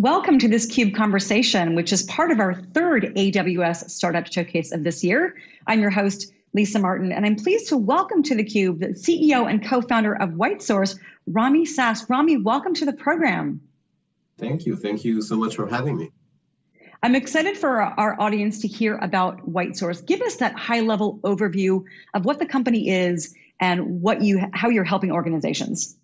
Welcome to this CUBE conversation, which is part of our third AWS Startup Showcase of this year. I'm your host, Lisa Martin, and I'm pleased to welcome to theCUBE the CEO and co-founder of WhiteSource, Rami Sass. Rami, welcome to the program. Thank you, thank you so much for having me. I'm excited for our audience to hear about WhiteSource. Give us that high level overview of what the company is and what you, how you're helping organizations.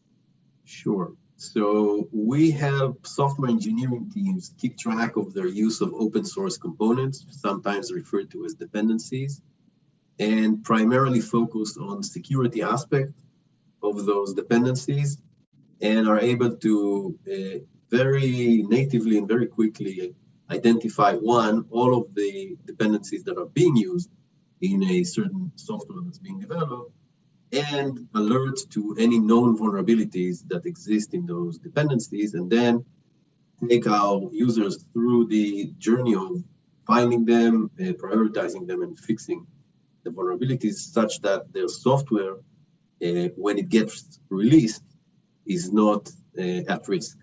Sure. So we have software engineering teams keep track of their use of open source components, sometimes referred to as dependencies, and primarily focus on security aspect of those dependencies and are able to uh, very natively and very quickly identify one, all of the dependencies that are being used in a certain software that's being developed, and alert to any known vulnerabilities that exist in those dependencies, and then take our users through the journey of finding them, uh, prioritizing them, and fixing the vulnerabilities such that their software, uh, when it gets released, is not uh, at risk.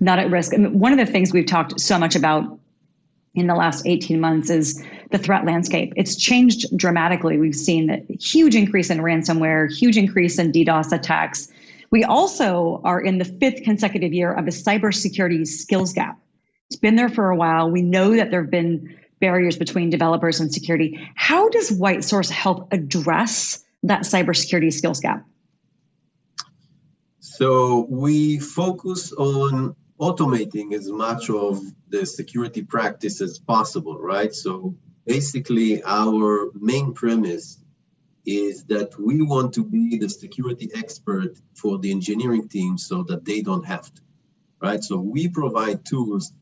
Not at risk. And one of the things we've talked so much about in the last 18 months is the threat landscape. It's changed dramatically. We've seen a huge increase in ransomware, huge increase in DDoS attacks. We also are in the fifth consecutive year of a cybersecurity skills gap. It's been there for a while. We know that there have been barriers between developers and security. How does White Source help address that cybersecurity skills gap? So we focus on automating as much of the security practice as possible, right? So basically our main premise is that we want to be the security expert for the engineering team so that they don't have to, right? So we provide tools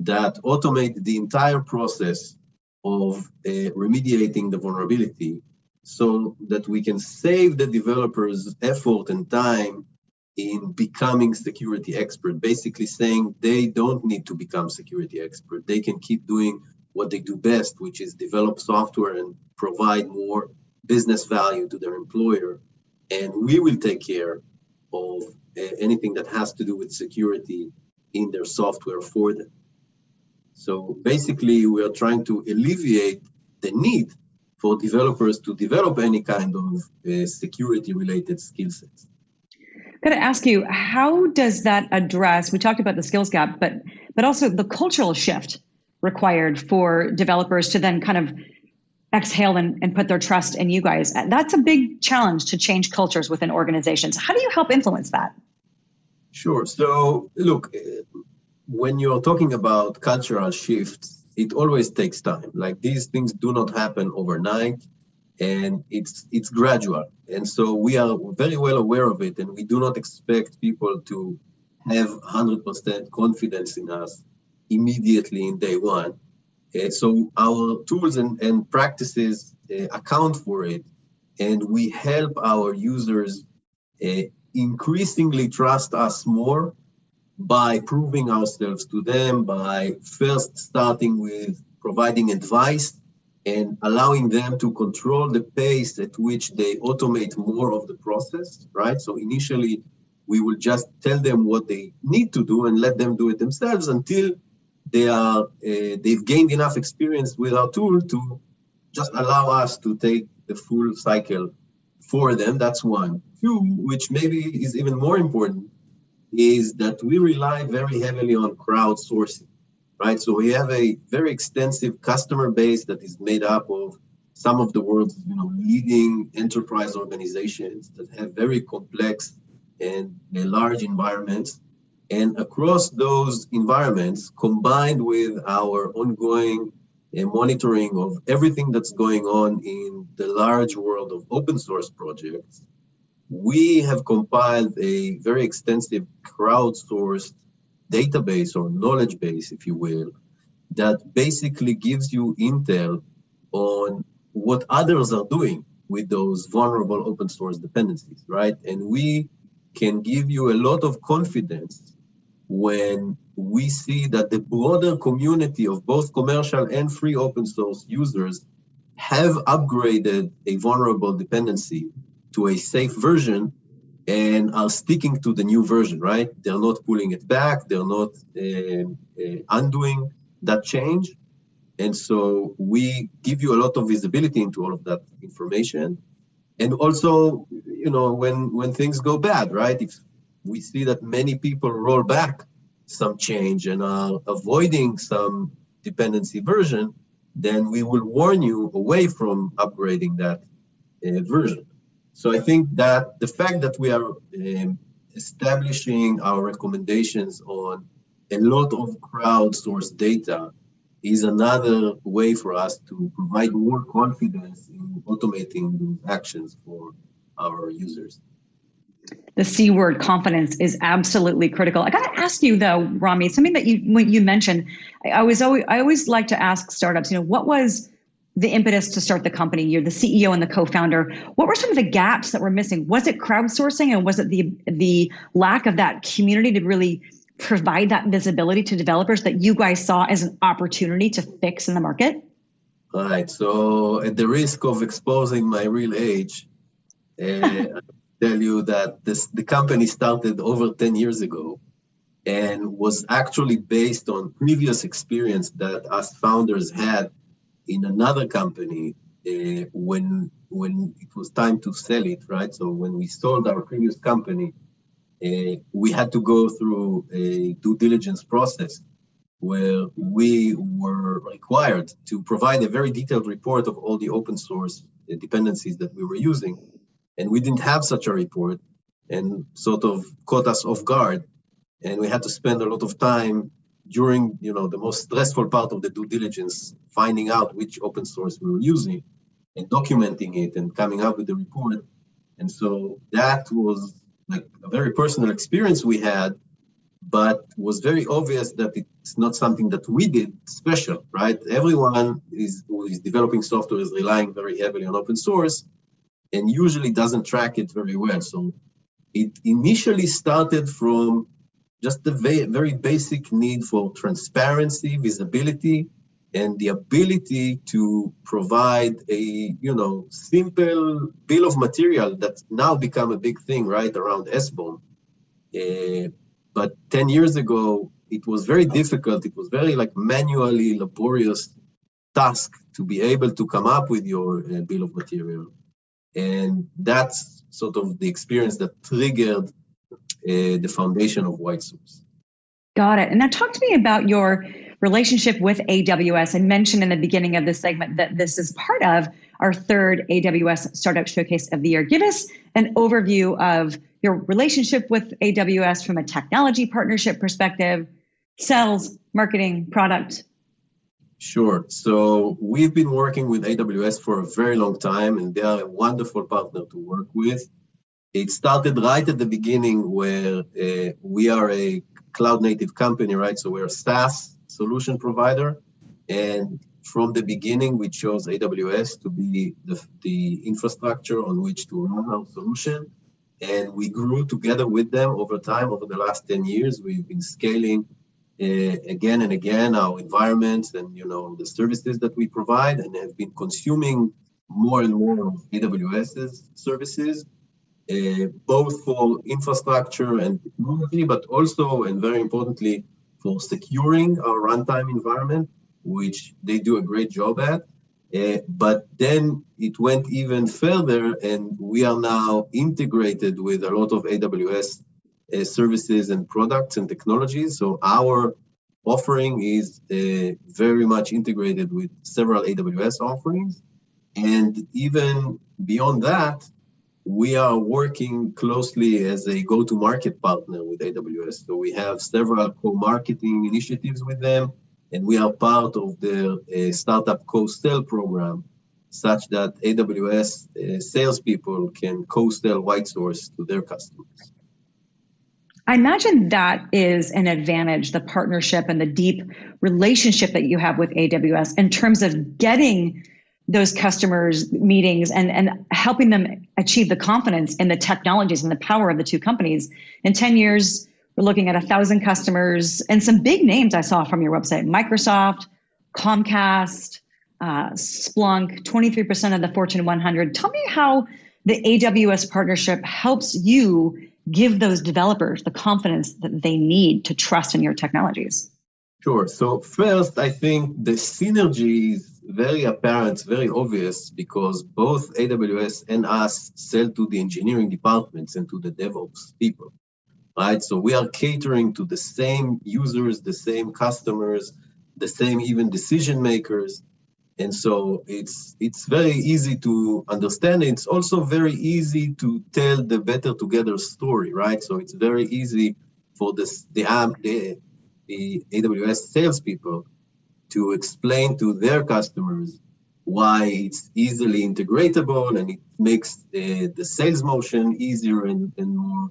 that automate the entire process of uh, remediating the vulnerability so that we can save the developers effort and time in becoming security expert, basically saying they don't need to become security expert. They can keep doing what they do best, which is develop software and provide more business value to their employer. And we will take care of uh, anything that has to do with security in their software for them. So basically, we are trying to alleviate the need for developers to develop any kind of uh, security related skill sets got to ask you, how does that address? We talked about the skills gap, but but also the cultural shift required for developers to then kind of exhale and, and put their trust in you guys. Uh, that's a big challenge to change cultures within organizations. How do you help influence that? Sure. So look, uh, when you're talking about cultural shifts, it always takes time. Like these things do not happen overnight and it's it's gradual. And so we are very well aware of it and we do not expect people to have 100% confidence in us immediately in day one. Uh, so our tools and, and practices uh, account for it and we help our users uh, increasingly trust us more by proving ourselves to them by first starting with providing advice and allowing them to control the pace at which they automate more of the process, right? So initially, we will just tell them what they need to do and let them do it themselves until they are uh, they've gained enough experience with our tool to just allow us to take the full cycle for them. That's one. Two, which maybe is even more important, is that we rely very heavily on crowdsourcing right? So we have a very extensive customer base that is made up of some of the world's you know, leading enterprise organizations that have very complex and large environments. And across those environments, combined with our ongoing uh, monitoring of everything that's going on in the large world of open source projects, we have compiled a very extensive crowdsourced database or knowledge base, if you will, that basically gives you intel on what others are doing with those vulnerable open source dependencies, right? And we can give you a lot of confidence when we see that the broader community of both commercial and free open source users have upgraded a vulnerable dependency to a safe version and are sticking to the new version, right? They're not pulling it back, they're not uh, uh, undoing that change. And so we give you a lot of visibility into all of that information. And also, you know, when when things go bad, right? If we see that many people roll back some change and are avoiding some dependency version, then we will warn you away from upgrading that uh, version. So I think that the fact that we are um, establishing our recommendations on a lot of crowdsourced data is another way for us to provide more confidence in automating those actions for our users. The C word confidence is absolutely critical. I got to ask you though, Rami, something that you when you mentioned, I was always I always like to ask startups, you know, what was the impetus to start the company? You're the CEO and the co-founder. What were some of the gaps that were missing? Was it crowdsourcing and was it the the lack of that community to really provide that visibility to developers that you guys saw as an opportunity to fix in the market? Right. So, at the risk of exposing my real age, uh, tell you that this, the company started over 10 years ago and was actually based on previous experience that us founders had in another company uh, when when it was time to sell it, right? So when we sold our previous company, uh, we had to go through a due diligence process where we were required to provide a very detailed report of all the open source dependencies that we were using. And we didn't have such a report and sort of caught us off guard. And we had to spend a lot of time during you know the most stressful part of the due diligence, finding out which open source we were using and documenting it and coming up with the report. And so that was like a very personal experience we had, but was very obvious that it's not something that we did special, right? Everyone is who is developing software is relying very heavily on open source and usually doesn't track it very well. So it initially started from just the very, basic need for transparency, visibility, and the ability to provide a you know simple bill of material that's now become a big thing right around SBOM. Uh, but 10 years ago, it was very difficult. It was very like manually laborious task to be able to come up with your uh, bill of material. And that's sort of the experience that triggered Uh, the foundation of White Source. Got it. And now talk to me about your relationship with AWS. I mentioned in the beginning of this segment that this is part of our third AWS Startup Showcase of the Year. Give us an overview of your relationship with AWS from a technology partnership perspective, sales, marketing, product. Sure. So we've been working with AWS for a very long time, and they are a wonderful partner to work with. It started right at the beginning where uh, we are a cloud native company, right? So we're a SaaS solution provider. And from the beginning, we chose AWS to be the, the infrastructure on which to run our solution. And we grew together with them over time. Over the last 10 years, we've been scaling uh, again and again our environments and you know the services that we provide and have been consuming more and more of AWS's services, uh, both for infrastructure and technology, but also, and very importantly, for securing our runtime environment, which they do a great job at. Uh, but then it went even further, and we are now integrated with a lot of AWS uh, services and products and technologies. So our offering is uh, very much integrated with several AWS offerings. And even beyond that, we are working closely as a go-to-market partner with AWS. So we have several co-marketing initiatives with them, and we are part of their uh, startup co-sell program, such that AWS uh, salespeople can co-sell White Source to their customers. I imagine that is an advantage, the partnership and the deep relationship that you have with AWS in terms of getting those customers meetings and, and helping them achieve the confidence in the technologies and the power of the two companies. In 10 years, we're looking at a thousand customers and some big names I saw from your website, Microsoft, Comcast, uh, Splunk, 23% of the Fortune 100. Tell me how the AWS partnership helps you give those developers the confidence that they need to trust in your technologies? Sure. So first, I think the synergy is very apparent, very obvious, because both AWS and us sell to the engineering departments and to the DevOps people, right? So we are catering to the same users, the same customers, the same even decision makers. And so it's it's very easy to understand. It's also very easy to tell the better together story, right? So it's very easy for this the the, the AWS salespeople to explain to their customers why it's easily integratable and it makes the, the sales motion easier and, and more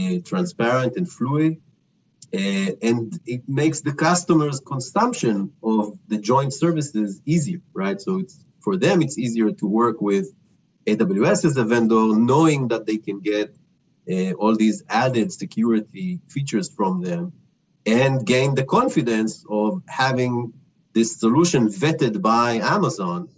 uh, transparent and fluid. Uh, and it makes the customer's consumption of the joint services easier, right? So it's for them, it's easier to work with AWS as a vendor, knowing that they can get uh, all these added security features from them and gain the confidence of having this solution vetted by Amazon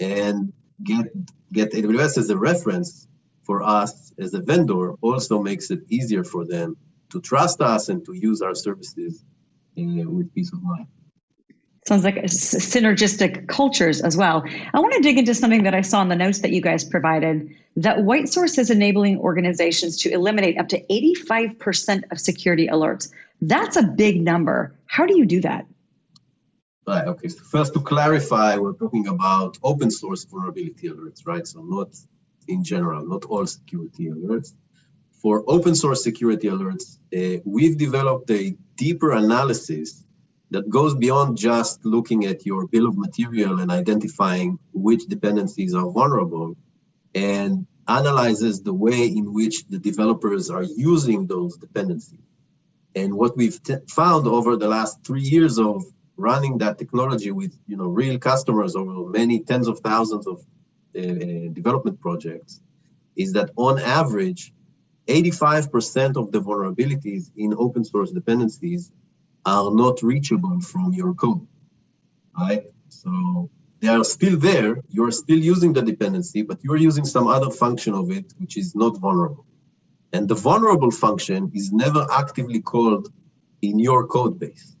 and get, get AWS as a reference for us as a vendor also makes it easier for them to trust us and to use our services uh, with peace of mind. Sounds like synergistic cultures as well. I want to dig into something that I saw in the notes that you guys provided that White Source is enabling organizations to eliminate up to 85% of security alerts. That's a big number. How do you do that? Right, okay. So first to clarify, we're talking about open source vulnerability alerts, right? So not in general, not all security alerts for open source security alerts, uh, we've developed a deeper analysis that goes beyond just looking at your bill of material and identifying which dependencies are vulnerable and analyzes the way in which the developers are using those dependencies. And what we've found over the last three years of running that technology with you know real customers over many tens of thousands of uh, uh development projects is that on average 85% of the vulnerabilities in open source dependencies are not reachable from your code, right? So they are still there, you're still using the dependency, but you're using some other function of it, which is not vulnerable. And the vulnerable function is never actively called in your code base.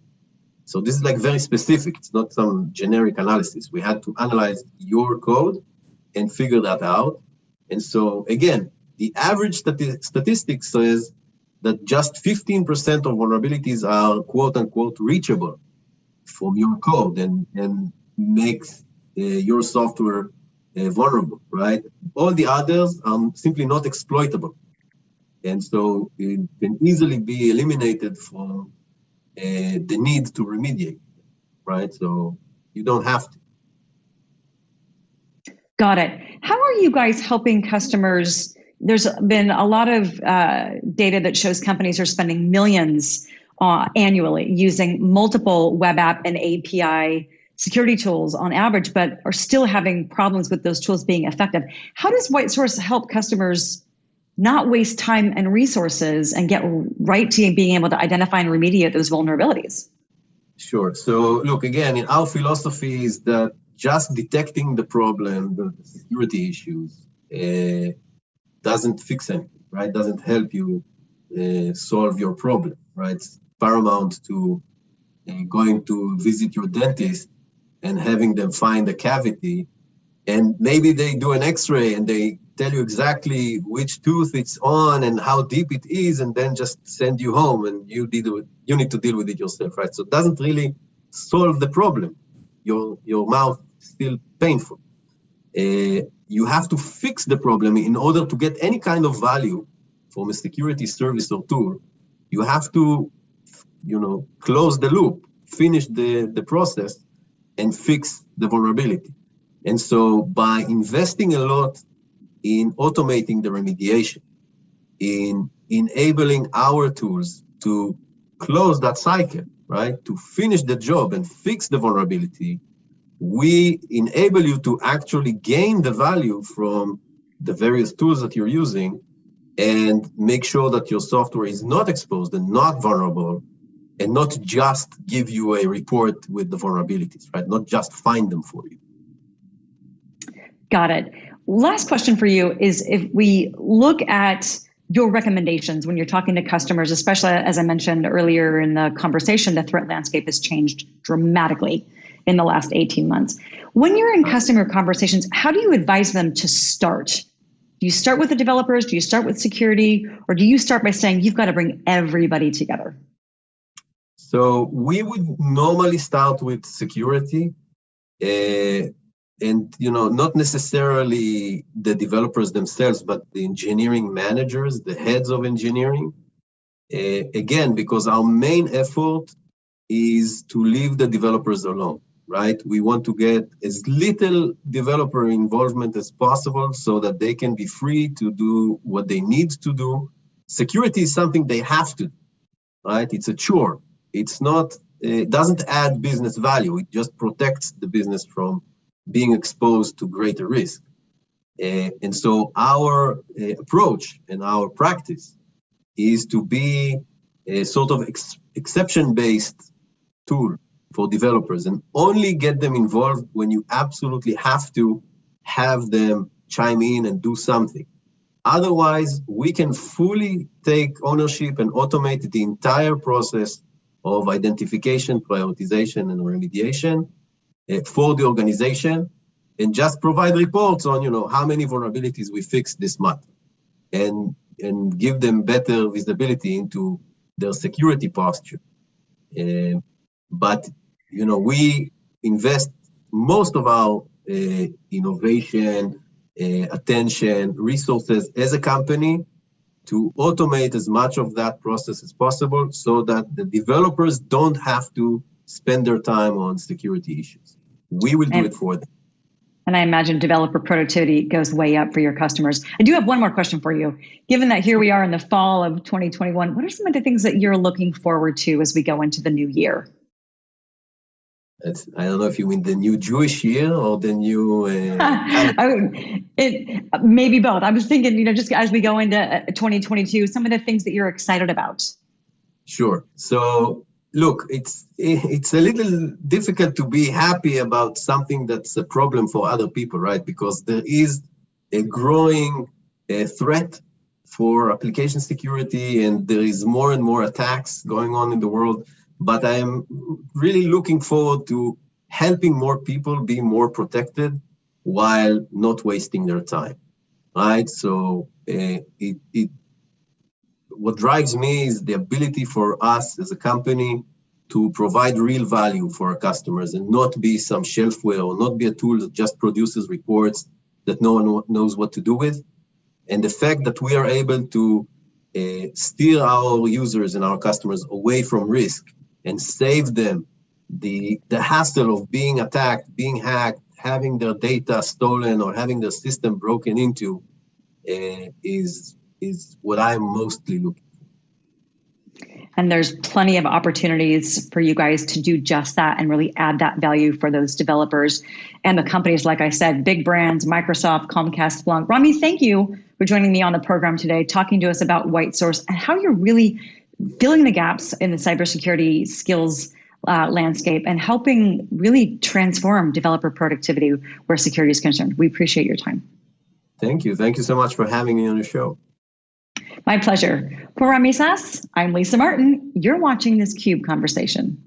So this is like very specific. It's not some generic analysis. We had to analyze your code and figure that out. And so again, the average stati statistic says that just 15% of vulnerabilities are quote unquote reachable from your code and, and makes uh, your software uh, vulnerable, right? All the others are simply not exploitable. And so it can easily be eliminated from uh, the need to remediate, right? So you don't have to. Got it. How are you guys helping customers there's been a lot of uh, data that shows companies are spending millions uh, annually using multiple web app and API security tools on average, but are still having problems with those tools being effective. How does White Source help customers not waste time and resources and get right to being able to identify and remediate those vulnerabilities? Sure. So look, again, in our philosophy is that just detecting the problem, the security issues, uh, doesn't fix anything, right? Doesn't help you uh, solve your problem, right? It's paramount to uh, going to visit your dentist and having them find a cavity. And maybe they do an x-ray and they tell you exactly which tooth it's on and how deep it is, and then just send you home and you, you need to deal with it yourself, right? So it doesn't really solve the problem. Your, your mouth is still painful. Uh, you have to fix the problem in order to get any kind of value from a security service or tool. You have to, you know, close the loop, finish the, the process, and fix the vulnerability. And so by investing a lot in automating the remediation, in enabling our tools to close that cycle, right? To finish the job and fix the vulnerability, we enable you to actually gain the value from the various tools that you're using and make sure that your software is not exposed and not vulnerable and not just give you a report with the vulnerabilities, right? Not just find them for you. Got it. last question for you is if we look at your recommendations when you're talking to customers, especially as I mentioned earlier in the conversation, the threat landscape has changed dramatically in the last 18 months. When you're in customer conversations, how do you advise them to start? Do you start with the developers? Do you start with security? Or do you start by saying you've got to bring everybody together? So we would normally start with security. Uh, and you know not necessarily the developers themselves but the engineering managers the heads of engineering uh, again because our main effort is to leave the developers alone right? We want to get as little developer involvement as possible so that they can be free to do what they need to do. Security is something they have to right? It's a chore. It's not it doesn't add business value. It just protects the business from being exposed to greater risk. Uh, and so our uh, approach and our practice is to be a sort of ex exception-based tool for developers and only get them involved when you absolutely have to have them chime in and do something. Otherwise, we can fully take ownership and automate the entire process of identification, prioritization, and remediation uh, for the organization and just provide reports on you know how many vulnerabilities we fixed this month and and give them better visibility into their security posture uh, but you know we invest most of our uh, innovation uh, attention resources as a company to automate as much of that process as possible so that the developers don't have to spend their time on security issues we will do and, it for them. And I imagine developer productivity goes way up for your customers. I do have one more question for you. Given that here we are in the fall of 2021, what are some of the things that you're looking forward to as we go into the new year? I don't know if you mean the new Jewish year or the new. Uh, I, it maybe both. I was thinking, you know, just as we go into uh, 2022, some of the things that you're excited about. Sure. So look, it's it's a little difficult to be happy about something that's a problem for other people, right? Because there is a growing uh, threat for application security, and there is more and more attacks going on in the world. But I am really looking forward to helping more people be more protected while not wasting their time, right? So uh, it, it what drives me is the ability for us as a company to provide real value for our customers and not be some shelfware or not be a tool that just produces reports that no one knows what to do with. And the fact that we are able to uh, steer our users and our customers away from risk and save them the, the hassle of being attacked, being hacked, having their data stolen or having their system broken into uh, is is what I'm mostly looking for. And there's plenty of opportunities for you guys to do just that and really add that value for those developers and the companies, like I said, big brands, Microsoft, Comcast, Splunk. Rami, thank you for joining me on the program today, talking to us about White Source and how you're really filling the gaps in the cybersecurity skills uh, landscape and helping really transform developer productivity where security is concerned. We appreciate your time. Thank you. Thank you so much for having me on the show. My pleasure. For Rami Sass, I'm Lisa Martin. You're watching this CUBE conversation.